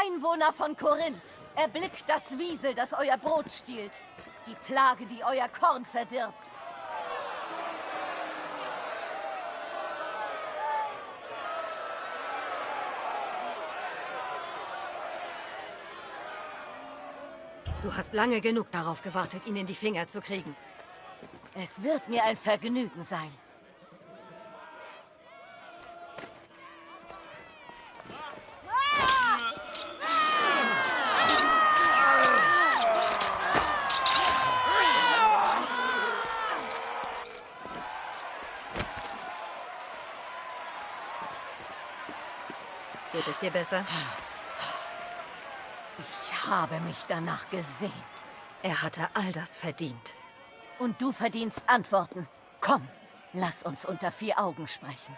Einwohner von Korinth, erblickt das Wiesel, das euer Brot stiehlt. Die Plage, die euer Korn verdirbt. Du hast lange genug darauf gewartet, ihn in die Finger zu kriegen. Es wird mir ein Vergnügen sein. Geht es dir besser? Ich habe mich danach gesehnt. Er hatte all das verdient. Und du verdienst Antworten. Komm, lass uns unter vier Augen sprechen.